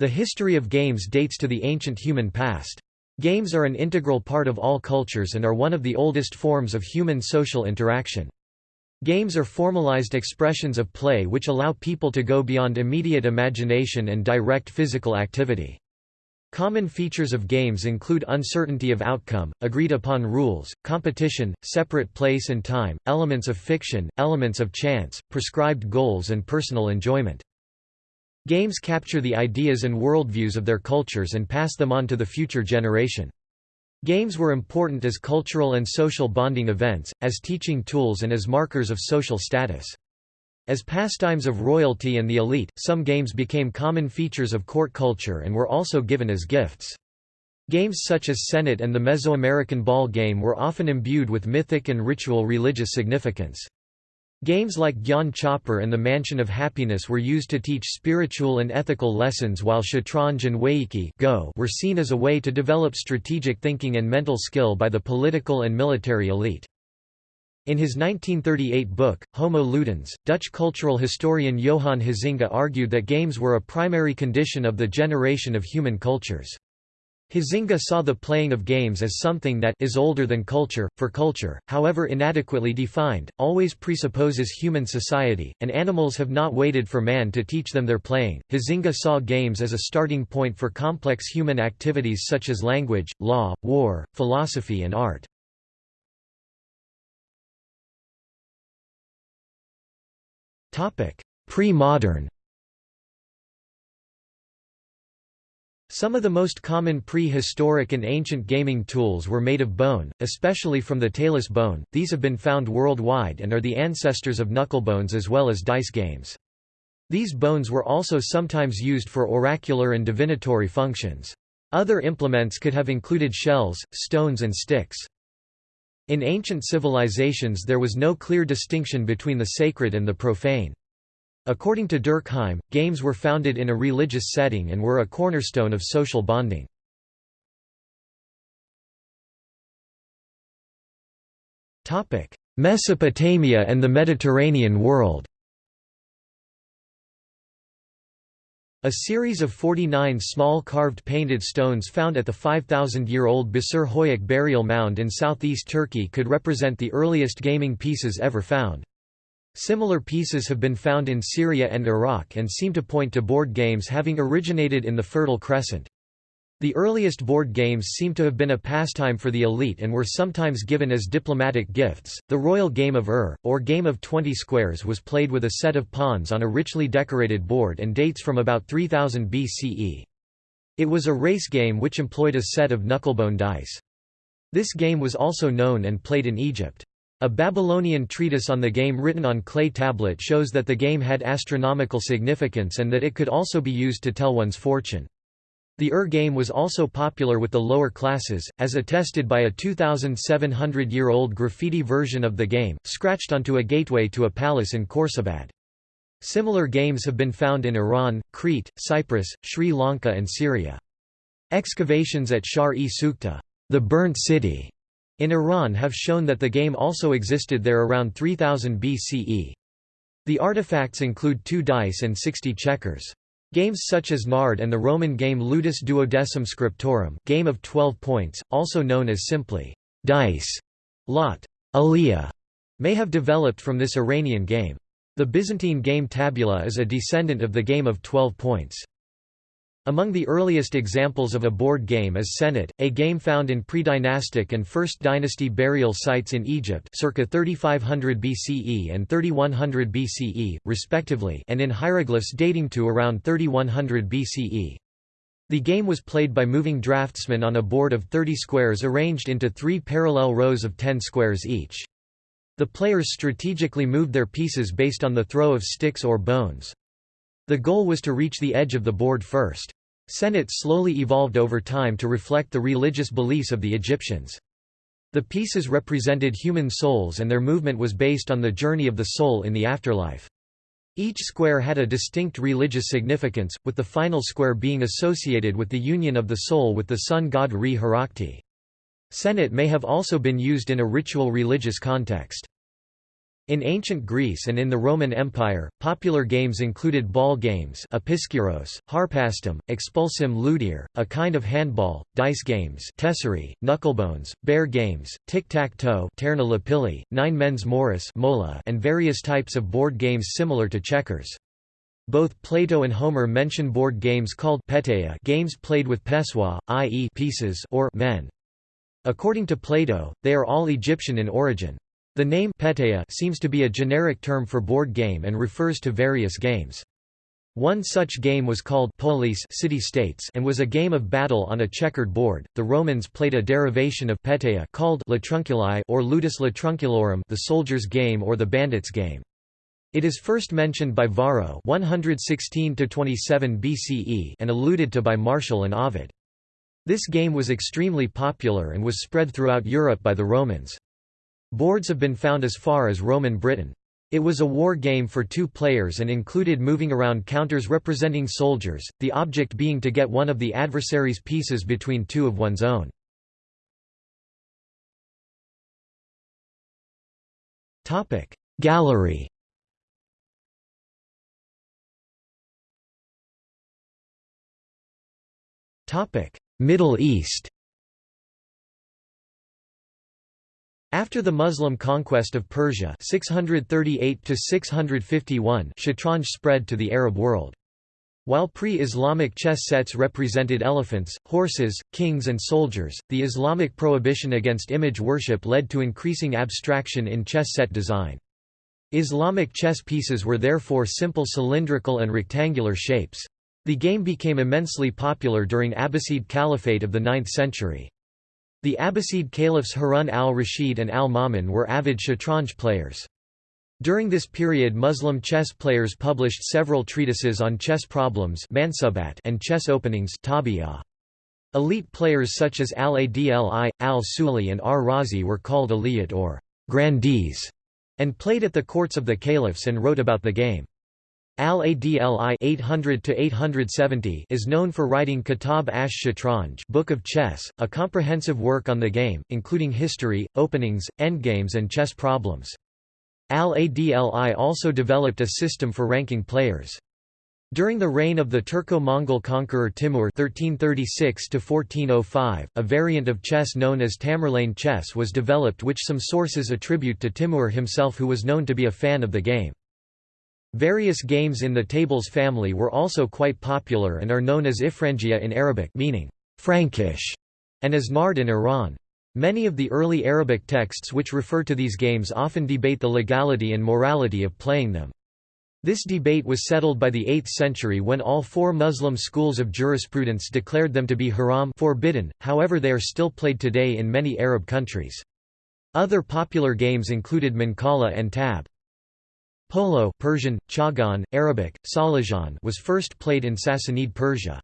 The history of games dates to the ancient human past. Games are an integral part of all cultures and are one of the oldest forms of human social interaction. Games are formalized expressions of play which allow people to go beyond immediate imagination and direct physical activity. Common features of games include uncertainty of outcome, agreed-upon rules, competition, separate place and time, elements of fiction, elements of chance, prescribed goals and personal enjoyment. Games capture the ideas and worldviews of their cultures and pass them on to the future generation. Games were important as cultural and social bonding events, as teaching tools and as markers of social status. As pastimes of royalty and the elite, some games became common features of court culture and were also given as gifts. Games such as Senet and the Mesoamerican ball game were often imbued with mythic and ritual religious significance. Games like Gyan chaupar and the Mansion of Happiness were used to teach spiritual and ethical lessons while Shatranj and Weiqi Go were seen as a way to develop strategic thinking and mental skill by the political and military elite. In his 1938 book, Homo Ludens, Dutch cultural historian Johan Huizinga argued that games were a primary condition of the generation of human cultures. Huizinga saw the playing of games as something that is older than culture, for culture, however inadequately defined, always presupposes human society, and animals have not waited for man to teach them their playing. Huizinga saw games as a starting point for complex human activities such as language, law, war, philosophy and art. Pre-modern Some of the most common prehistoric and ancient gaming tools were made of bone, especially from the talus bone, these have been found worldwide and are the ancestors of knucklebones as well as dice games. These bones were also sometimes used for oracular and divinatory functions. Other implements could have included shells, stones and sticks. In ancient civilizations there was no clear distinction between the sacred and the profane. According to Durkheim, games were founded in a religious setting and were a cornerstone of social bonding. Mesopotamia and the Mediterranean world A series of 49 small carved painted stones found at the 5,000-year-old Basur Hoyuk burial mound in southeast Turkey could represent the earliest gaming pieces ever found. Similar pieces have been found in Syria and Iraq and seem to point to board games having originated in the Fertile Crescent. The earliest board games seem to have been a pastime for the elite and were sometimes given as diplomatic gifts. The royal game of Ur, or game of 20 squares, was played with a set of pawns on a richly decorated board and dates from about 3000 BCE. It was a race game which employed a set of knucklebone dice. This game was also known and played in Egypt. A Babylonian treatise on the game written on clay tablet shows that the game had astronomical significance and that it could also be used to tell one's fortune. The Ur game was also popular with the lower classes, as attested by a 2,700-year-old graffiti version of the game, scratched onto a gateway to a palace in Khorsabad. Similar games have been found in Iran, Crete, Cyprus, Sri Lanka and Syria. Excavations at Shahr-e Sukhteh the burnt city", in Iran have shown that the game also existed there around 3000 BCE. The artifacts include two dice and 60 checkers. Games such as Nard and the Roman game Ludus Duodecim Scriptorum game of 12 points, also known as simply dice, lot, aliyah, may have developed from this Iranian game. The Byzantine game tabula is a descendant of the game of 12 points. Among the earliest examples of a board game is Senet, a game found in pre-dynastic and First Dynasty burial sites in Egypt circa 3500 BCE and 3100 BCE, respectively and in hieroglyphs dating to around 3100 BCE. The game was played by moving draftsmen on a board of 30 squares arranged into three parallel rows of 10 squares each. The players strategically moved their pieces based on the throw of sticks or bones. The goal was to reach the edge of the board first. Senet slowly evolved over time to reflect the religious beliefs of the Egyptians. The pieces represented human souls and their movement was based on the journey of the soul in the afterlife. Each square had a distinct religious significance, with the final square being associated with the union of the soul with the sun god Re-Harakti. Senet may have also been used in a ritual religious context. In ancient Greece and in the Roman Empire, popular games included ball games episkiros, harpastum, expulsim ludere, a kind of handball, dice games tesserae, knucklebones, bear games, tic-tac-toe nine men's morris mola, and various types of board games similar to checkers. Both Plato and Homer mention board games called peteia games played with pessoa, i.e. pieces or men. According to Plato, they are all Egyptian in origin. The name peteia seems to be a generic term for board game and refers to various games. One such game was called polis city-states and was a game of battle on a checkered board. The Romans played a derivation of peteia called latrunculi or ludus latrunculorum, the soldier's game or the bandit's game. It is first mentioned by Varro 116 27 BCE and alluded to by Martial and Ovid. This game was extremely popular and was spread throughout Europe by the Romans. Boards have been found as far as Roman Britain. It was a war game for two players and included moving around counters representing soldiers, the object being to get one of the adversary's pieces between two of one's own. Gallery Middle East After the Muslim conquest of Persia 638 shatranj spread to the Arab world. While pre-Islamic chess sets represented elephants, horses, kings and soldiers, the Islamic prohibition against image worship led to increasing abstraction in chess set design. Islamic chess pieces were therefore simple cylindrical and rectangular shapes. The game became immensely popular during Abbasid Caliphate of the 9th century. The Abbasid caliphs Harun al-Rashid and al-Ma'mun were avid shatranj players. During this period Muslim chess players published several treatises on chess problems and chess openings Elite players such as al-Adli, al-Suli and ar-Razi were called aliyat or grandees, and played at the courts of the caliphs and wrote about the game. Al-Adli 800-870 is known for writing Kitab ash Shatranj Book of Chess, a comprehensive work on the game, including history, openings, endgames and chess problems. Al-Adli also developed a system for ranking players. During the reign of the Turco-Mongol conqueror Timur 1336 a variant of chess known as Tamerlane chess was developed which some sources attribute to Timur himself who was known to be a fan of the game. Various games in the tables family were also quite popular and are known as Ifrangia in Arabic meaning Frankish and as Nard in Iran. Many of the early Arabic texts which refer to these games often debate the legality and morality of playing them. This debate was settled by the 8th century when all four Muslim schools of jurisprudence declared them to be haram forbidden, however they are still played today in many Arab countries. Other popular games included Mancala and Tab. Polo Persian, Chagan, Arabic, Salajan was first played in Sassanid Persia.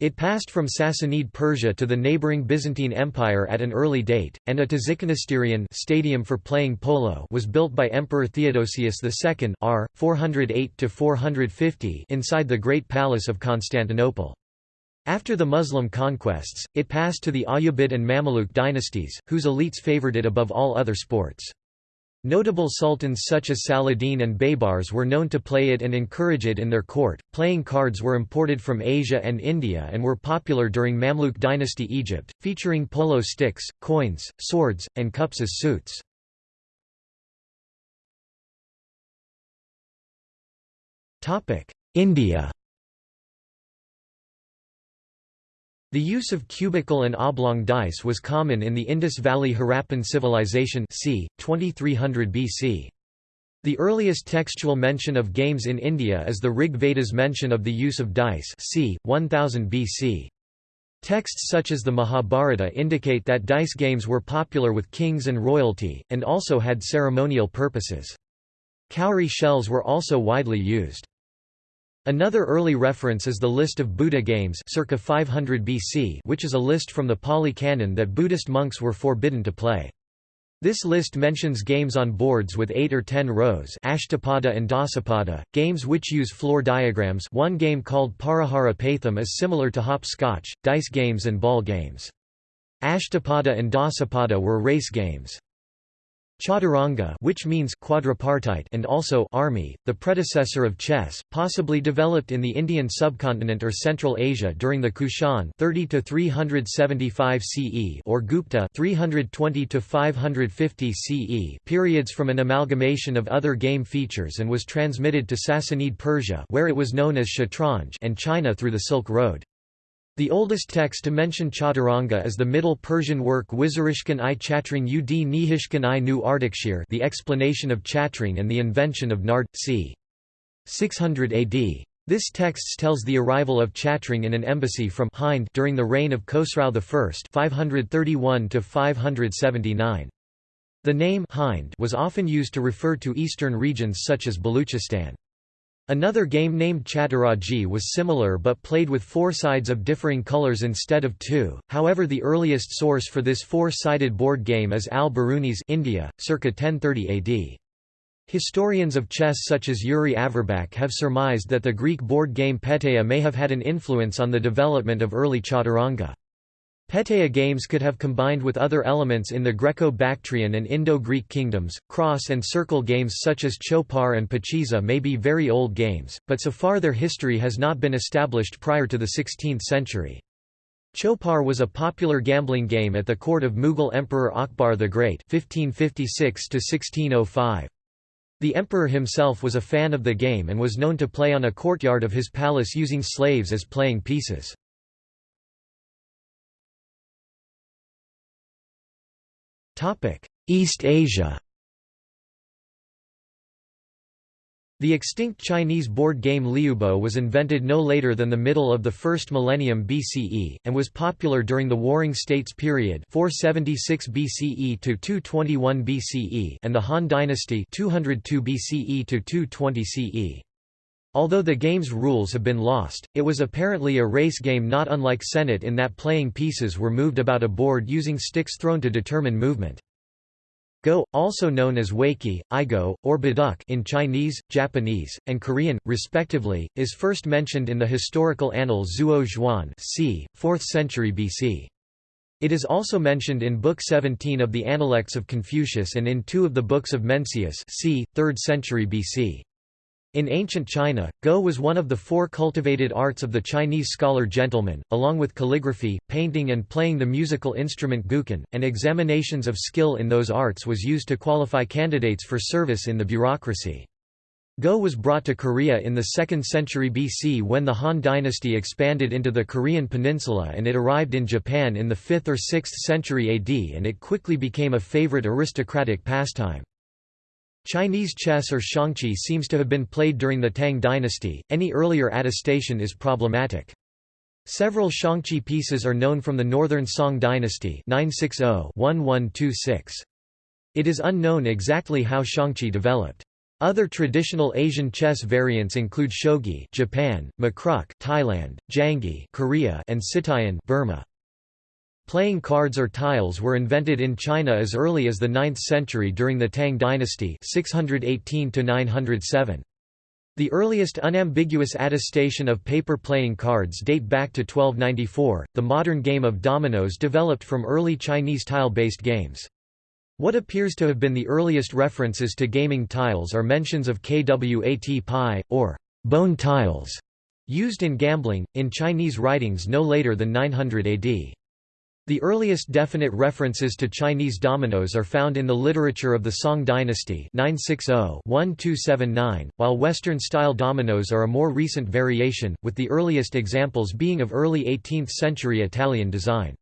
It passed from Sassanid Persia to the neighboring Byzantine Empire at an early date, and a Tzykanisteirion stadium for playing polo was built by Emperor Theodosius II r. 408 inside the Great Palace of Constantinople. After the Muslim conquests, it passed to the Ayyubid and Mamluk dynasties, whose elites favored it above all other sports. Notable sultans such as Saladin and Baybars were known to play it and encourage it in their court. Playing cards were imported from Asia and India and were popular during Mamluk dynasty Egypt, featuring polo sticks, coins, swords, and cups as suits. India The use of cubical and oblong dice was common in the Indus Valley Harappan civilization c. 2300 BC. The earliest textual mention of games in India is the Rig Veda's mention of the use of dice c. 1000 BC. Texts such as the Mahabharata indicate that dice games were popular with kings and royalty, and also had ceremonial purposes. Cowrie shells were also widely used. Another early reference is the list of Buddha games circa 500 BC which is a list from the Pali Canon that Buddhist monks were forbidden to play. This list mentions games on boards with 8 or 10 rows Ashtapada and Dasapada, games which use floor diagrams one game called Parahara Patham is similar to hopscotch, dice games and ball games. Ashtapada and Dasapada were race games. Chaturanga which means quadripartite and also army, the predecessor of chess, possibly developed in the Indian subcontinent or Central Asia during the Kushan 30 to 375 CE or Gupta 320 to 550 CE periods from an amalgamation of other game features and was transmitted to Sassanid Persia where it was known as Shatranj and China through the Silk Road. The oldest text to mention Chaturanga is the Middle Persian work Wizarishkan i Chatring ud Nihishkan i Nu Ardakshir The Explanation of Chatring and the Invention of Nard, c. 600 AD. This text tells the arrival of Chatring in an embassy from Hind during the reign of Khosrau I 531 579. The name Hind was often used to refer to eastern regions such as Baluchistan. Another game named Chaturaji was similar but played with four sides of differing colors instead of two, however the earliest source for this four-sided board game is al-Biruni's India, circa 1030 AD. Historians of chess such as Yuri Averbakh have surmised that the Greek board game Peteia may have had an influence on the development of early chaturanga. Peteia games could have combined with other elements in the Greco-Bactrian and Indo-Greek kingdoms. Cross and circle games such as Chopar and Pachisi may be very old games, but so far their history has not been established prior to the 16th century. Chopar was a popular gambling game at the court of Mughal Emperor Akbar the Great 1556 -1605. The emperor himself was a fan of the game and was known to play on a courtyard of his palace using slaves as playing pieces. East Asia The extinct Chinese board game Liubo was invented no later than the middle of the first millennium BCE, and was popular during the Warring States period 476 BCE to 221 BCE and the Han Dynasty 202 BCE to 220 CE. Although the game's rules have been lost, it was apparently a race game not unlike Senet in that playing pieces were moved about a board using sticks thrown to determine movement. Go, also known as Weiqi, Igo, or Baduk in Chinese, Japanese, and Korean, respectively, is first mentioned in the historical annal Zuo Zhuan c. 4th century BC. It is also mentioned in Book 17 of the Analects of Confucius and in two of the books of Mencius c. 3rd century BC. In ancient China, Go was one of the four cultivated arts of the Chinese scholar gentleman, along with calligraphy, painting and playing the musical instrument guqin, and examinations of skill in those arts was used to qualify candidates for service in the bureaucracy. Go was brought to Korea in the 2nd century BC when the Han dynasty expanded into the Korean peninsula and it arrived in Japan in the 5th or 6th century AD and it quickly became a favorite aristocratic pastime. Chinese chess or xiangqi seems to have been played during the Tang dynasty, any earlier attestation is problematic. Several xiangqi pieces are known from the northern Song dynasty 960-1126. It is unknown exactly how xiangqi developed. Other traditional Asian chess variants include shogi Japan, makruk Thailand, janggi Korea, and sittuyin Burma. Playing cards or tiles were invented in China as early as the 9th century during the Tang dynasty 618 -907. The earliest unambiguous attestation of paper playing cards date back to 1294. The modern game of dominoes developed from early Chinese tile-based games. What appears to have been the earliest references to gaming tiles are mentions of kwat pi, or bone tiles, used in gambling, in Chinese writings no later than 900 AD. The earliest definite references to Chinese dominoes are found in the literature of the Song dynasty 960-1279, while Western-style dominoes are a more recent variation, with the earliest examples being of early 18th-century Italian design.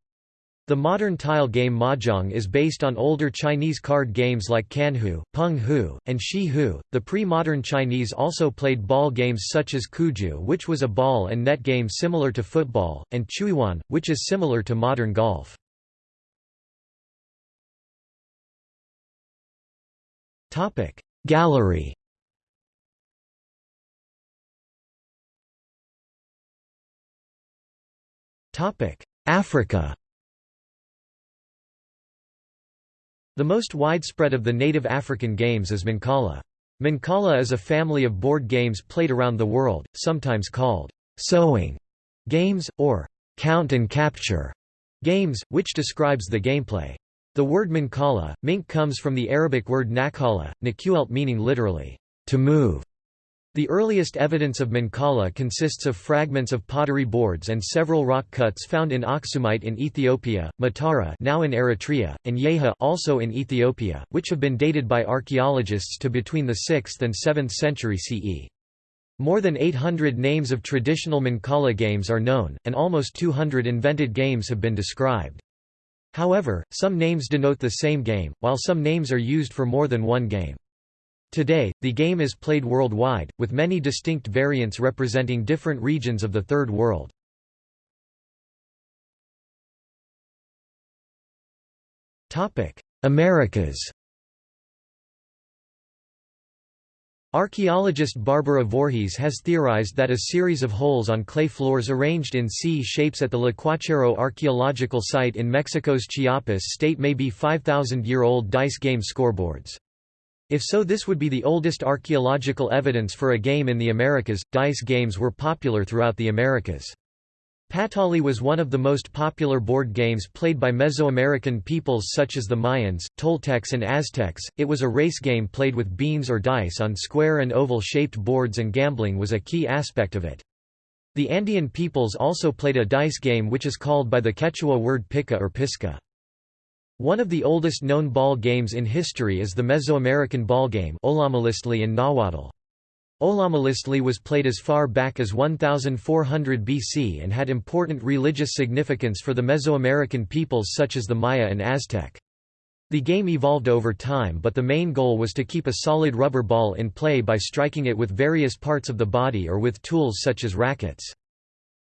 The modern tile game mahjong is based on older Chinese card games like Canhu, Peng Hu, and Shi Hu. The pre-modern Chinese also played ball games such as Cuju, which was a ball and net game similar to football, and Chuiwan, which is similar to modern golf. Topic Gallery. Topic Africa. The most widespread of the native African games is Mancala. Mancala is a family of board games played around the world, sometimes called sowing games, or count and capture games, which describes the gameplay. The word Mancala, mink comes from the Arabic word nakala, nakuelt meaning literally, to move. The earliest evidence of Mancala consists of fragments of pottery boards and several rock cuts found in Aksumite in Ethiopia, Matara now in Eritrea, and Yeha also in Ethiopia, which have been dated by archaeologists to between the 6th and 7th century CE. More than 800 names of traditional Mancala games are known, and almost 200 invented games have been described. However, some names denote the same game, while some names are used for more than one game. Today, the game is played worldwide, with many distinct variants representing different regions of the Third World. Americas Archaeologist Barbara Voorhies has theorized that a series of holes on clay floors arranged in C-shapes at the Tlacuachero archaeological site in Mexico's Chiapas state may be 5,000-year-old dice game scoreboards. If so this would be the oldest archaeological evidence for a game in the Americas. Dice games were popular throughout the Americas. Patolli was one of the most popular board games played by Mesoamerican peoples such as the Mayans, Toltecs and Aztecs. It was a race game played with beans or dice on square and oval-shaped boards and gambling was a key aspect of it. The Andean peoples also played a dice game which is called by the Quechua word pica or pisca. One of the oldest known ball games in history is the Mesoamerican ball game in Nahuatl. Ollamaliztli was played as far back as 1400 BC and had important religious significance for the Mesoamerican peoples such as the Maya and Aztec. The game evolved over time but the main goal was to keep a solid rubber ball in play by striking it with various parts of the body or with tools such as rackets.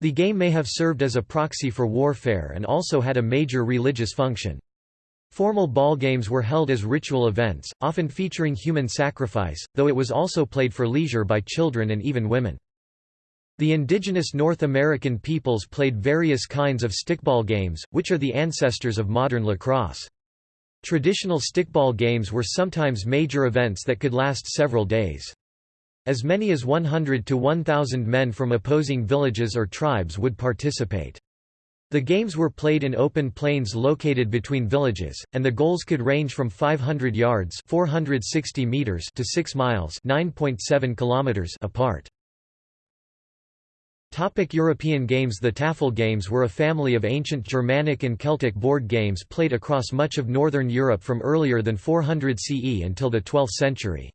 The game may have served as a proxy for warfare and also had a major religious function. Formal ball games were held as ritual events, often featuring human sacrifice, though it was also played for leisure by children and even women. The indigenous North American peoples played various kinds of stickball games, which are the ancestors of modern lacrosse. Traditional stickball games were sometimes major events that could last several days. As many as 100 to 1,000 men from opposing villages or tribes would participate. The games were played in open plains located between villages, and the goals could range from 500 yards 460 meters to 6 miles 9.7 kilometers apart. Topic European games The Tafl games were a family of ancient Germanic and Celtic board games played across much of northern Europe from earlier than 400 CE until the 12th century.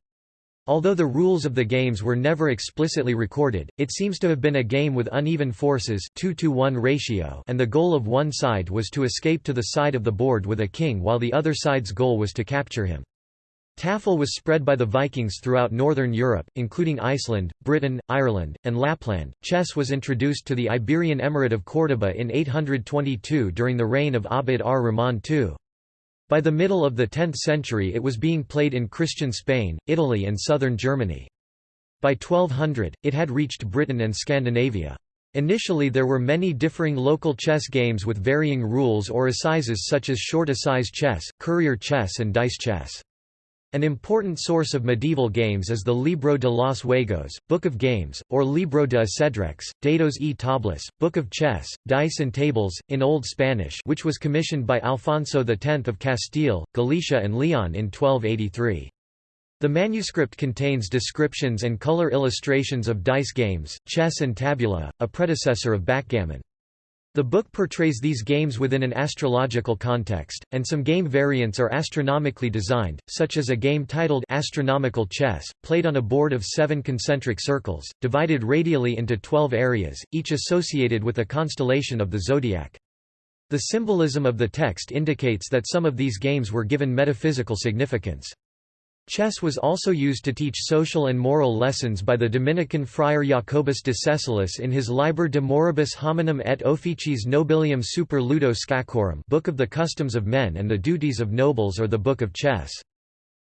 Although the rules of the games were never explicitly recorded, it seems to have been a game with uneven forces 2 to 1 ratio and the goal of one side was to escape to the side of the board with a king while the other side's goal was to capture him. Tafl was spread by the Vikings throughout northern Europe, including Iceland, Britain, Ireland, and Lapland. Chess was introduced to the Iberian Emirate of Córdoba in 822 during the reign of Abd ar-Rahman II. By the middle of the 10th century it was being played in Christian Spain, Italy and southern Germany. By 1200, it had reached Britain and Scandinavia. Initially there were many differing local chess games with varying rules or assizes such as short assize chess, courier chess and dice chess. An important source of medieval games is the Libro de los Juegos, Book of Games, or Libro de Ajedrez, Dados y Tablas, Book of Chess, Dice and Tables, in Old Spanish which was commissioned by Alfonso X of Castile, Galicia and Leon in 1283. The manuscript contains descriptions and color illustrations of dice games, chess and tabula, a predecessor of backgammon. The book portrays these games within an astrological context, and some game variants are astronomically designed, such as a game titled Astronomical Chess, played on a board of seven concentric circles, divided radially into twelve areas, each associated with a constellation of the zodiac. The symbolism of the text indicates that some of these games were given metaphysical significance. Chess was also used to teach social and moral lessons by the Dominican friar Jacobus de Cessolis in his Liber de Moribus Hominum et Officiis Nobilium Super Ludo Scacorum Book of the Customs of Men and the Duties of Nobles or the Book of Chess.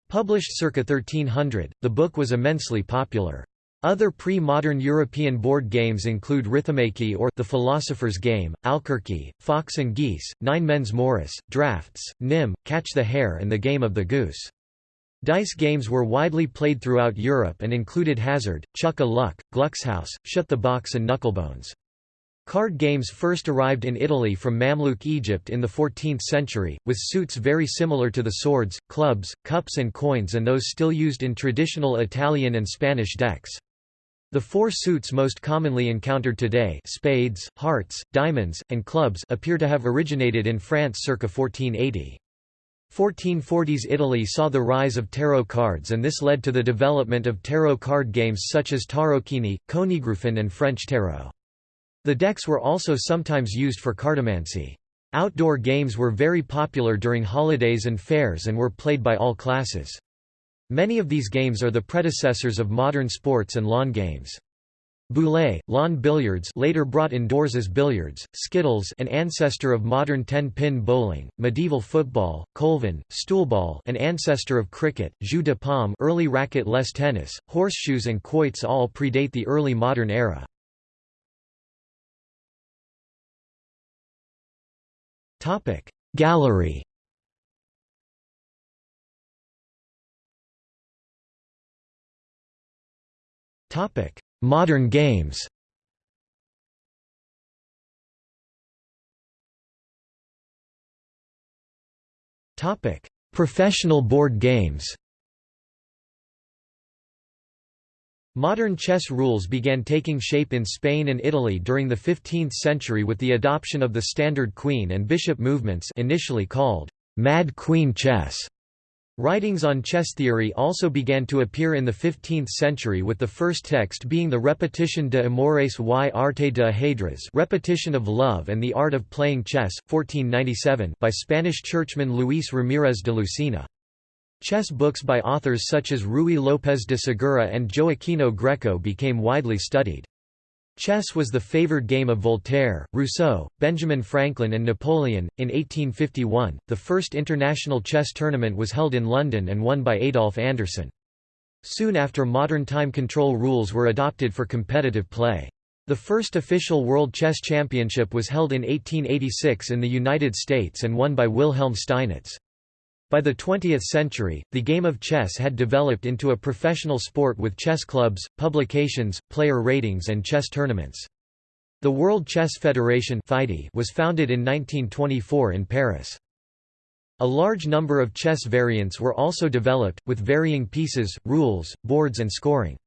Published circa 1300, the book was immensely popular. Other pre-modern European board games include Rithmomachy or The Philosopher's Game, Alquerque, Fox and Geese, Nine Men's Morris, Drafts, Nim, Catch the Hare and the Game of the Goose. Dice games were widely played throughout Europe and included Hazard, Chuck a Luck, Gluckshaus, Shut the Box and Knucklebones. Card games first arrived in Italy from Mamluk Egypt in the 14th century, with suits very similar to the swords, clubs, cups and coins and those still used in traditional Italian and Spanish decks. The four suits most commonly encountered today spades, hearts, diamonds, and clubs appear to have originated in France circa 1480. 1440s Italy saw the rise of tarot cards and this led to the development of tarot card games such as Tarocchini, Königrufen and French tarot. The decks were also sometimes used for cartomancy. Outdoor games were very popular during holidays and fairs and were played by all classes. Many of these games are the predecessors of modern sports and lawn games. Boulet, lawn billiards later brought indoors as billiards, skittles an ancestor of modern 10-pin bowling, medieval football, colvin, stoolball an ancestor of cricket, jeu de paume early racket-less tennis, horseshoes and quoits all predate the early modern era. Gallery Topic Modern games. Topic. Professional board games. Modern chess rules began taking shape in Spain and Italy during the 15th century with the adoption of the standard queen and bishop movements initially called «mad queen chess». Writings on chess theory also began to appear in the 15th century with the first text being the Repetition de Amores y Arte de Ajedrez Repetition of Love and the Art of Playing Chess, 1497 by Spanish churchman Luis Ramírez de Lucena. Chess books by authors such as Ruy López de Segura and Gioachino Greco became widely studied. Chess was the favored game of Voltaire, Rousseau, Benjamin Franklin, and Napoleon. In 1851, the first international chess tournament was held in London and won by Adolf Anderssen. Soon after modern time control rules were adopted for competitive play. The first official World Chess Championship was held in 1886 in the United States and won by Wilhelm Steinitz. By the 20th century, the game of chess had developed into a professional sport with chess clubs, publications, player ratings and chess tournaments. The World Chess Federation was founded in 1924 in Paris. A large number of chess variants were also developed, with varying pieces, rules, boards and scoring.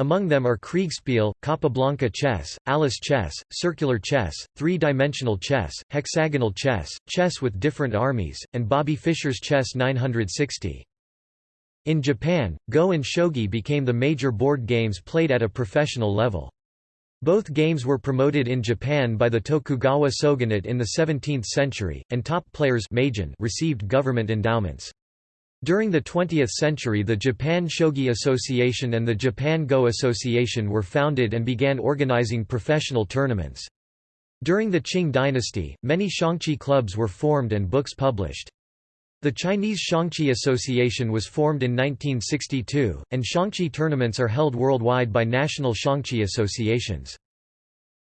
Among them are Kriegspiel, Capablanca chess, Alice chess, circular chess, three-dimensional chess, hexagonal chess, chess with different armies, and Bobby Fischer's Chess 960. In Japan, Go and Shogi became the major board games played at a professional level. Both games were promoted in Japan by the Tokugawa shogunate in the 17th century, and top players received government endowments. During the 20th century the Japan Shogi Association and the Japan Go Association were founded and began organizing professional tournaments. During the Qing dynasty, many Xiangqi clubs were formed and books published. The Chinese Xiangqi Association was formed in 1962, and Xiangqi tournaments are held worldwide by national Xiangqi associations.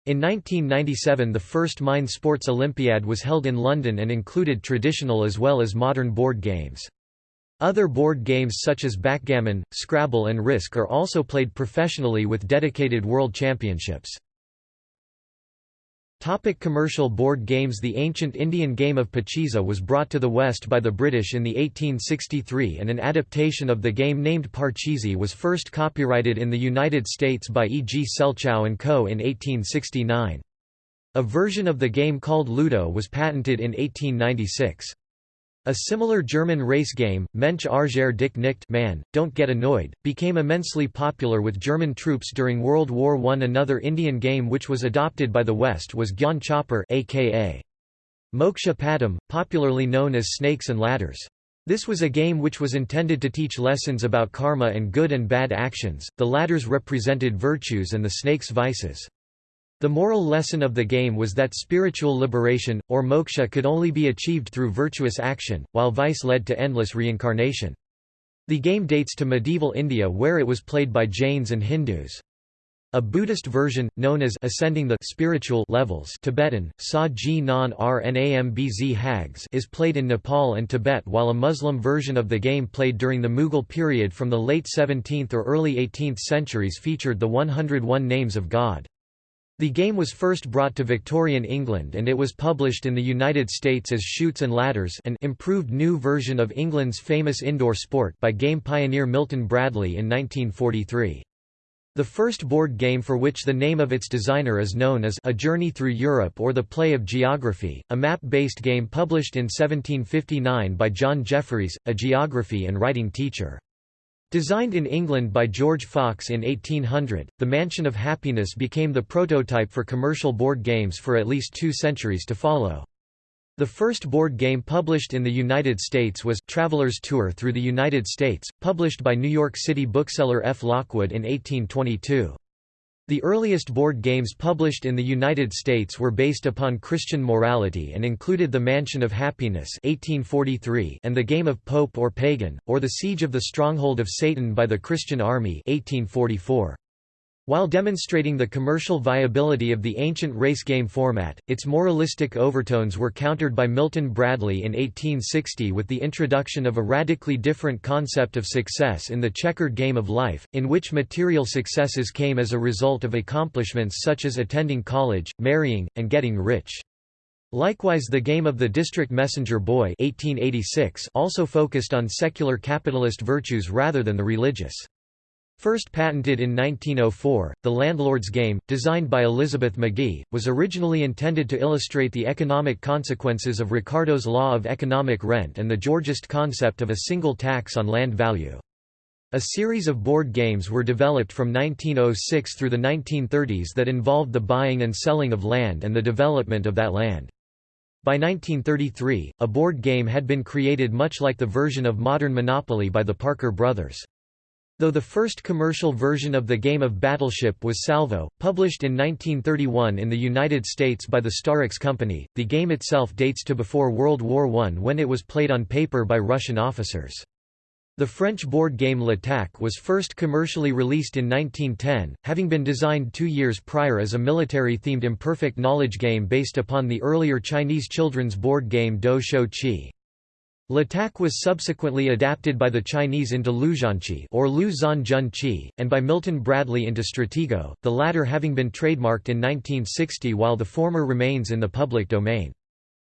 In 1997 the first Mind Sports Olympiad was held in London and included traditional as well as modern board games. Other board games such as backgammon, Scrabble and Risk are also played professionally with dedicated world championships. Topic commercial board games The ancient Indian game of Pachisi was brought to the West by the British in the 1863 and an adaptation of the game named Parcheesi was first copyrighted in the United States by E. G. Selchow & Co. in 1869. A version of the game called Ludo was patented in 1896. A similar German race game, Mensch Arger dich nicht man, Don't Get Annoyed, became immensely popular with German troops during World War I. Another Indian game which was adopted by the West was Gyan chaupar aka Moksha Padam, popularly known as Snakes and Ladders. This was a game which was intended to teach lessons about karma and good and bad actions, the ladders represented virtues and the snakes vices. The moral lesson of the game was that spiritual liberation, or moksha could only be achieved through virtuous action, while vice led to endless reincarnation. The game dates to medieval India where it was played by Jains and Hindus. A Buddhist version, known as ascending the spiritual levels Tibetan, Sa Ji Nan Rnambz Hags is played in Nepal and Tibet while a Muslim version of the game played during the Mughal period from the late 17th or early 18th centuries featured the 101 names of God. The game was first brought to Victorian England and it was published in the United States as Chutes and Ladders an improved new version of England's famous indoor sport by game pioneer Milton Bradley in 1943. The first board game for which the name of its designer is known is A Journey Through Europe or The Play of Geography, a map-based game published in 1759 by John Jeffreys, a geography and writing teacher. Designed in England by George Fox in 1800, the Mansion of Happiness became the prototype for commercial board games for at least two centuries to follow. The first board game published in the United States was Traveler's Tour Through the United States, published by New York City bookseller F. Lockwood in 1822. The earliest board games published in the United States were based upon Christian morality and included The Mansion of Happiness 1843 and The Game of Pope or Pagan, or The Siege of the Stronghold of Satan by the Christian Army 1844. While demonstrating the commercial viability of the ancient race game format, its moralistic overtones were countered by Milton Bradley in 1860 with the introduction of a radically different concept of success in the checkered game of life, in which material successes came as a result of accomplishments such as attending college, marrying, and getting rich. Likewise the game of the district messenger boy 1886 also focused on secular capitalist virtues rather than the religious. First patented in 1904, the landlord's game, designed by Elizabeth Magie, was originally intended to illustrate the economic consequences of Ricardo's law of economic rent and the Georgist concept of a single tax on land value. A series of board games were developed from 1906 through the 1930s that involved the buying and selling of land and the development of that land. By 1933, a board game had been created much like the version of modern Monopoly by the Parker brothers. Though the first commercial version of the game of Battleship was Salvo, published in 1931 in the United States by the Starex Company, the game itself dates to before World War I when it was played on paper by Russian officers. The French board game L'Attaque was first commercially released in 1910, having been designed two years prior as a military-themed imperfect knowledge game based upon the earlier Chinese children's board game Do Shou Qi. L'Attaque was subsequently adapted by the Chinese into Luzhanqi or Lu Zhan Jun and by Milton Bradley into Stratego, the latter having been trademarked in 1960 while the former remains in the public domain.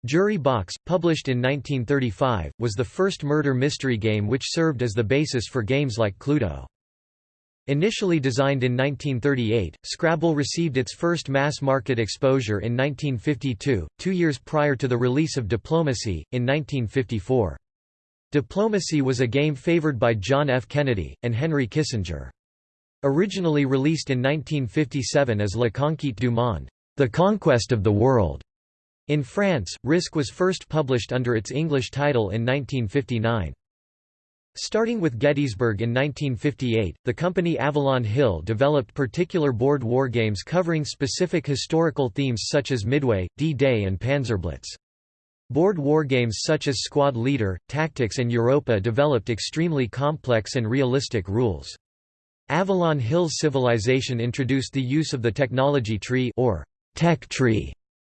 Jury Box, published in 1935, was the first murder mystery game which served as the basis for games like Cluedo. Initially designed in 1938, Scrabble received its first mass-market exposure in 1952, two years prior to the release of Diplomacy, in 1954. Diplomacy was a game favored by John F. Kennedy, and Henry Kissinger. Originally released in 1957 as La Conquête du Monde, The Conquest of the World. In France, Risk was first published under its English title in 1959. Starting with Gettysburg in 1958, the company Avalon Hill developed particular board wargames covering specific historical themes such as Midway, D-Day and Panzerblitz. Board wargames such as Squad Leader, Tactics and Europa developed extremely complex and realistic rules. Avalon Hill's civilization introduced the use of the technology tree or tech tree,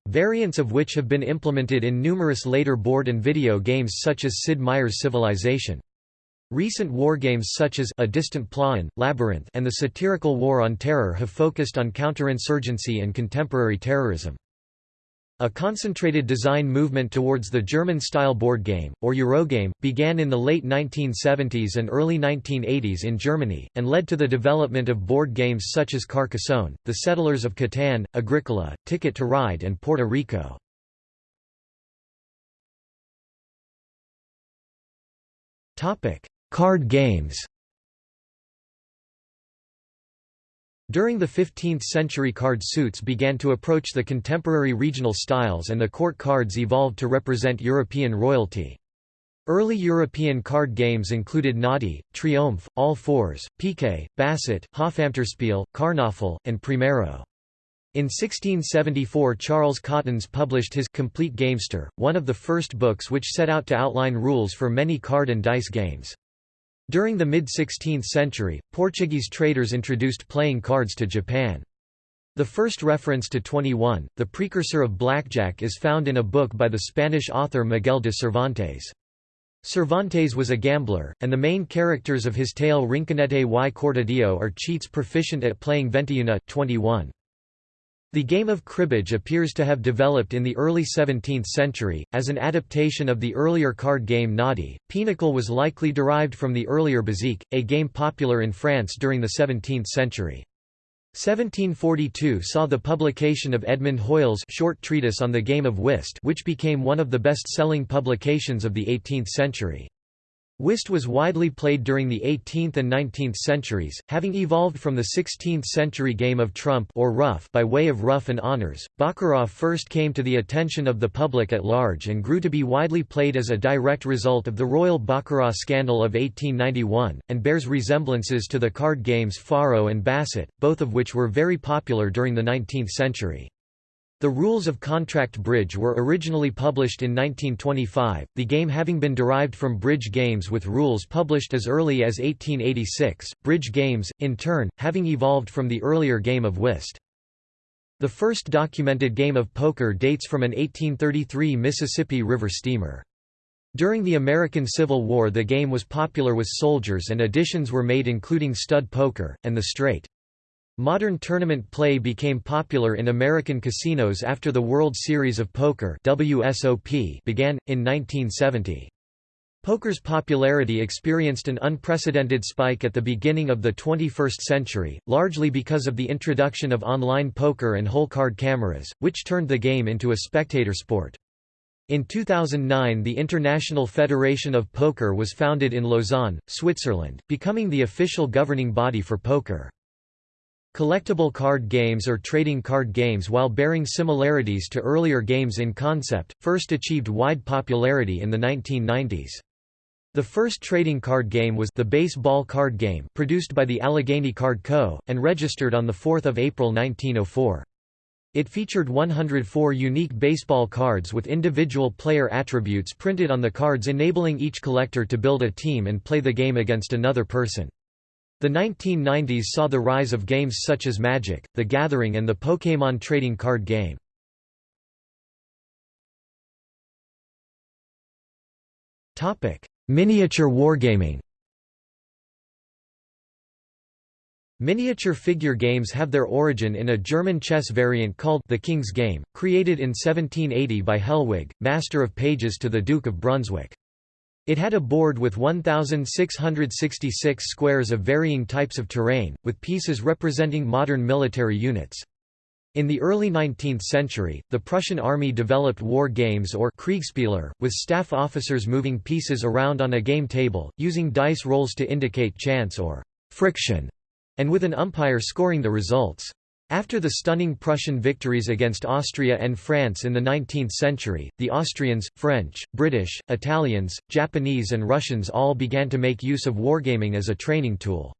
variants of which have been implemented in numerous later board and video games such as Sid Meier's Civilization. Recent wargames such as A Distant Plain, Labyrinth and the satirical War on Terror have focused on counterinsurgency and contemporary terrorism. A concentrated design movement towards the German-style board game, or Eurogame, began in the late 1970s and early 1980s in Germany, and led to the development of board games such as Carcassonne, The Settlers of Catan, Agricola, Ticket to Ride and Puerto Rico. Card games During the 15th century card suits began to approach the contemporary regional styles and the court cards evolved to represent European royalty. Early European card games included Naughty, Triomphe, All Fours, Piquet, Basset, Hofamterspiel, Karnaffel, and Primero. In 1674 Charles Cotton published his Complete Gamester, one of the first books which set out to outline rules for many card and dice games. During the mid-16th century, Portuguese traders introduced playing cards to Japan. The first reference to 21, the precursor of blackjack is found in a book by the Spanish author Miguel de Cervantes. Cervantes was a gambler, and the main characters of his tale Rinconete y Cortadillo are cheats proficient at playing 21. 21. The game of cribbage appears to have developed in the early 17th century, as an adaptation of the earlier card game Noddy. Pinochle was likely derived from the earlier Bézique, a game popular in France during the 17th century. 1742 saw the publication of Edmund Hoyle's short treatise on the game of whist which became one of the best-selling publications of the 18th century. Whist was widely played during the 18th and 19th centuries, having evolved from the 16th-century game of trump or ruff by way of ruff and honors. Baccarat first came to the attention of the public at large and grew to be widely played as a direct result of the Royal Baccarat scandal of 1891, and bears resemblances to the card games Faro and Basset, both of which were very popular during the 19th century. The rules of contract bridge were originally published in 1925, the game having been derived from bridge games with rules published as early as 1886, bridge games, in turn, having evolved from the earlier game of whist. The first documented game of poker dates from an 1833 Mississippi River steamer. During the American Civil War the game was popular with soldiers and additions were made including stud poker, and the straight. Modern tournament play became popular in American casinos after the World Series of Poker WSOP began, in 1970. Poker's popularity experienced an unprecedented spike at the beginning of the 21st century, largely because of the introduction of online poker and hole card cameras, which turned the game into a spectator sport. In 2009 the International Federation of Poker was founded in Lausanne, Switzerland, becoming the official governing body for poker. Collectible card games or trading card games while bearing similarities to earlier games in concept, first achieved wide popularity in the 1990s. The first trading card game was the baseball card game produced by the Allegheny Card Co., and registered on 4 April 1904. It featured 104 unique baseball cards with individual player attributes printed on the cards enabling each collector to build a team and play the game against another person. The 1990s saw the rise of games such as Magic, The Gathering and the Pokémon trading card game. Miniature wargaming Miniature figure games have their origin in a German chess variant called The King's Game, created in 1780 by Helwig, master of pages to the Duke of Brunswick. It had a board with 1,666 squares of varying types of terrain, with pieces representing modern military units. In the early 19th century, the Prussian army developed war games or Kriegspieler, with staff officers moving pieces around on a game table, using dice rolls to indicate chance or friction, and with an umpire scoring the results. After the stunning Prussian victories against Austria and France in the 19th century, the Austrians, French, British, Italians, Japanese and Russians all began to make use of wargaming as a training tool.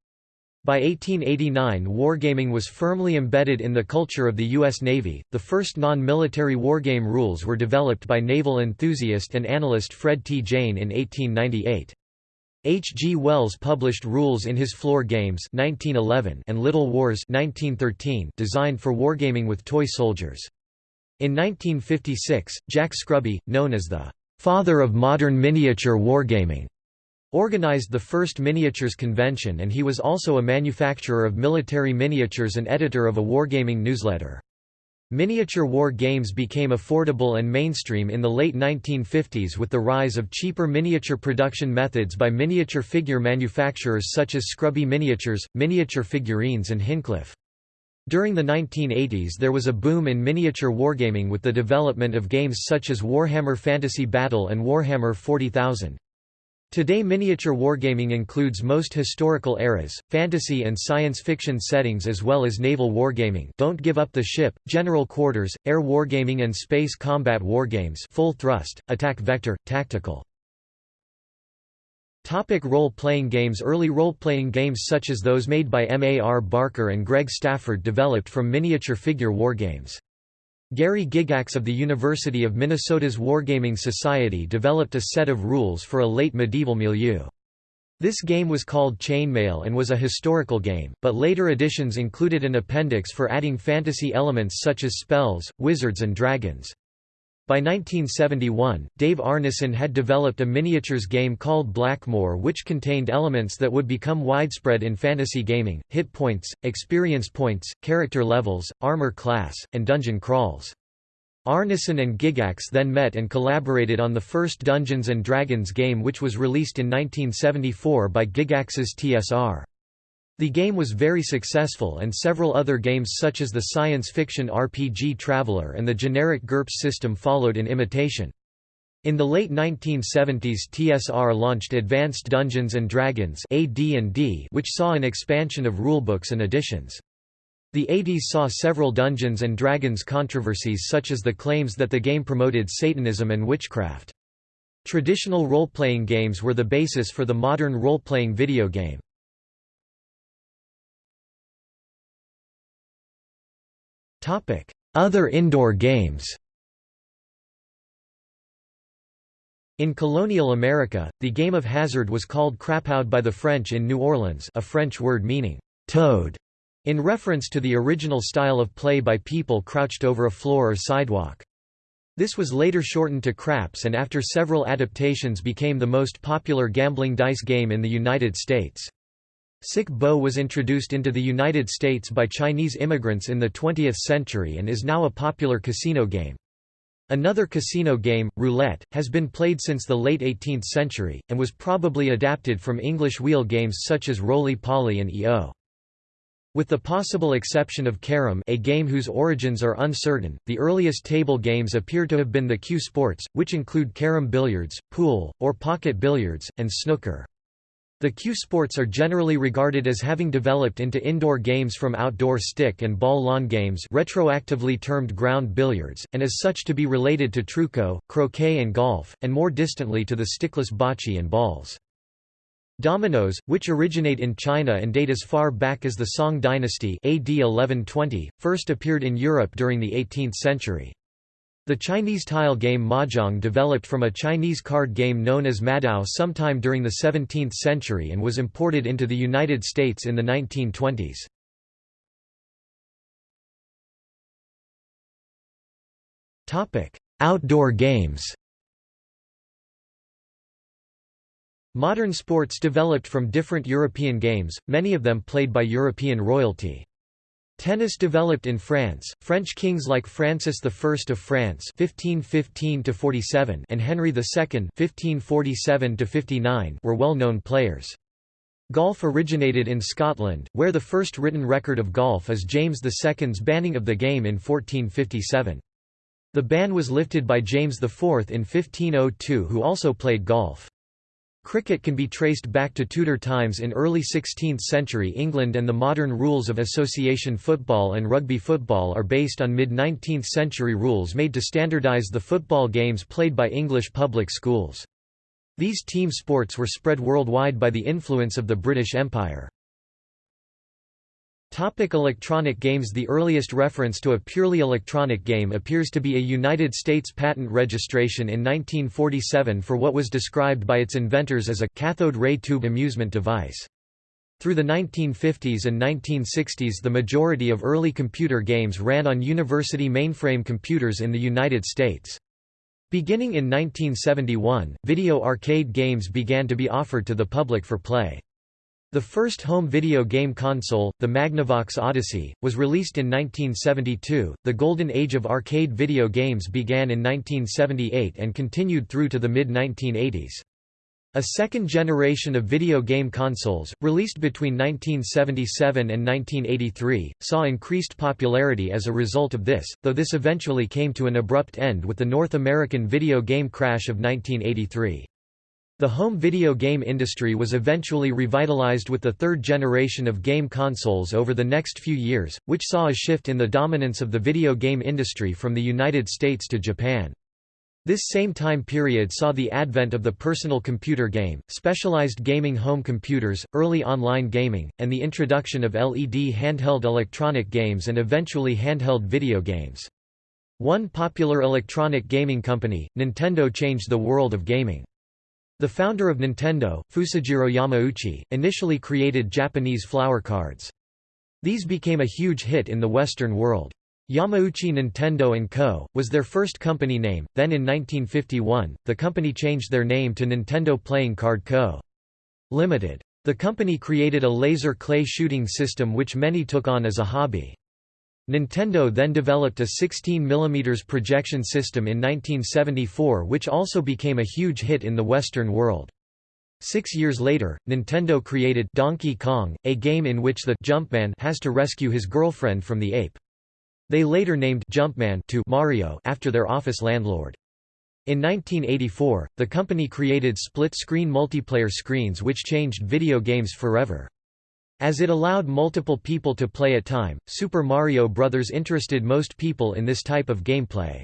By 1889 wargaming was firmly embedded in the culture of the U.S. Navy. The first non-military wargame rules were developed by naval enthusiast and analyst Fred T. Jane in 1898. H. G. Wells published rules in his Floor Games 1911 and Little Wars 1913 designed for wargaming with toy soldiers. In 1956, Jack Scruby, known as the «father of modern miniature wargaming», organized the first miniatures convention and he was also a manufacturer of military miniatures and editor of a wargaming newsletter. Miniature war games became affordable and mainstream in the late 1950s with the rise of cheaper miniature production methods by miniature figure manufacturers such as Scruby Miniatures, Miniature Figurines and Hinchliffe. During the 1980s there was a boom in miniature wargaming with the development of games such as Warhammer Fantasy Battle and Warhammer 40,000. Today miniature wargaming includes most historical eras, fantasy and science fiction settings as well as naval wargaming Don't Give Up the Ship, General Quarters, air wargaming and space combat wargames full thrust, attack vector, tactical. Topic role-playing games Early role-playing games such as those made by M. A. R. Barker and Greg Stafford developed from miniature figure wargames. Gary Gygax of the University of Minnesota's Wargaming Society developed a set of rules for a late medieval milieu. This game was called Chainmail and was a historical game, but later editions included an appendix for adding fantasy elements such as spells, wizards and dragons. By 1971, Dave Arneson had developed a miniatures game called Blackmoor which contained elements that would become widespread in fantasy gaming, hit points, experience points, character levels, armor class, and dungeon crawls. Arneson and Gygax then met and collaborated on the first Dungeons & Dragons game which was released in 1974 by Gygax's TSR. The game was very successful and several other games such as the science fiction RPG Traveller and the generic GURPS system followed in imitation. In the late 1970s TSR launched Advanced Dungeons & Dragons which saw an expansion of rulebooks and editions. The 80s saw several Dungeons & Dragons controversies such as the claims that the game promoted Satanism and witchcraft. Traditional role-playing games were the basis for the modern role-playing video game. Other indoor games In colonial America, the game of hazard was called crapaud by the French in New Orleans a French word meaning toad, in reference to the original style of play by people crouched over a floor or sidewalk. This was later shortened to craps and after several adaptations became the most popular gambling dice game in the United States. Sic Bo was introduced into the United States by Chinese immigrants in the 20th century and is now a popular casino game. Another casino game, roulette, has been played since the late 18th century, and was probably adapted from English wheel games such as Roly-Poly and EO. With the possible exception of carrom a game whose origins are uncertain, the earliest table games appear to have been the cue sports, which include carom billiards, pool, or pocket billiards, and snooker. The cue sports are generally regarded as having developed into indoor games from outdoor stick and ball lawn games retroactively termed ground billiards, and as such to be related to trucco, croquet and golf, and more distantly to the stickless bocce and balls. Dominoes, which originate in China and date as far back as the Song dynasty AD 1120, first appeared in Europe during the 18th century. The Chinese tile game mahjong developed from a Chinese card game known as madiao sometime during the 17th century and was imported into the United States in the 1920s. Outdoor games Modern sports developed from different European games, many of them played by European royalty. Tennis developed in France. French kings like Francis I of France (1515–47) and Henry II (1547–59) were well-known players. Golf originated in Scotland, where the first written record of golf is James II's banning of the game in 1457. The ban was lifted by James IV in 1502 who also played golf. Cricket can be traced back to Tudor times in early 16th century England and the modern rules of association football and rugby football are based on mid-19th century rules made to standardise the football games played by English public schools. These team sports were spread worldwide by the influence of the British Empire. Topic electronic games The earliest reference to a purely electronic game appears to be a United States patent registration in 1947 for what was described by its inventors as a cathode ray tube amusement device. Through the 1950s and 1960s the majority of early computer games ran on university mainframe computers in the United States. Beginning in 1971, video arcade games began to be offered to the public for play. The first home video game console, the Magnavox Odyssey, was released in 1972. The golden age of arcade video games began in 1978 and continued through to the mid 1980s. A second generation of video game consoles, released between 1977 and 1983, saw increased popularity as a result of this, though this eventually came to an abrupt end with the North American video game crash of 1983. The home video game industry was eventually revitalized with the third generation of game consoles over the next few years, which saw a shift in the dominance of the video game industry from the United States to Japan. This same time period saw the advent of the personal computer game, specialized gaming home computers, early online gaming, and the introduction of LED handheld electronic games and eventually handheld video games. One popular electronic gaming company, Nintendo changed the world of gaming. The founder of Nintendo, Fusajiro Yamauchi, initially created Japanese flower cards. These became a huge hit in the Western world. Yamauchi Nintendo & Co., was their first company name, then in 1951, the company changed their name to Nintendo Playing Card Co. Limited. The company created a laser clay shooting system which many took on as a hobby. Nintendo then developed a 16 mm projection system in 1974 which also became a huge hit in the Western world. Six years later, Nintendo created Donkey Kong, a game in which the Jumpman has to rescue his girlfriend from the ape. They later named Jumpman to Mario after their office landlord. In 1984, the company created split-screen multiplayer screens which changed video games forever. As it allowed multiple people to play at time, Super Mario Bros. interested most people in this type of gameplay.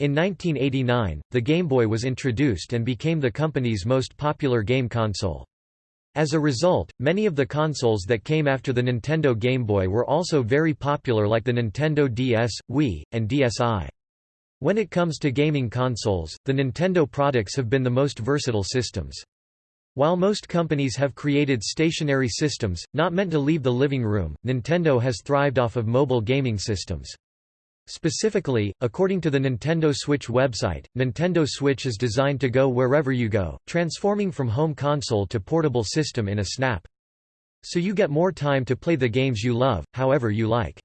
In 1989, the Game Boy was introduced and became the company's most popular game console. As a result, many of the consoles that came after the Nintendo Game Boy were also very popular like the Nintendo DS, Wii, and DSi. When it comes to gaming consoles, the Nintendo products have been the most versatile systems. While most companies have created stationary systems, not meant to leave the living room, Nintendo has thrived off of mobile gaming systems. Specifically, according to the Nintendo Switch website, Nintendo Switch is designed to go wherever you go, transforming from home console to portable system in a snap. So you get more time to play the games you love, however you like.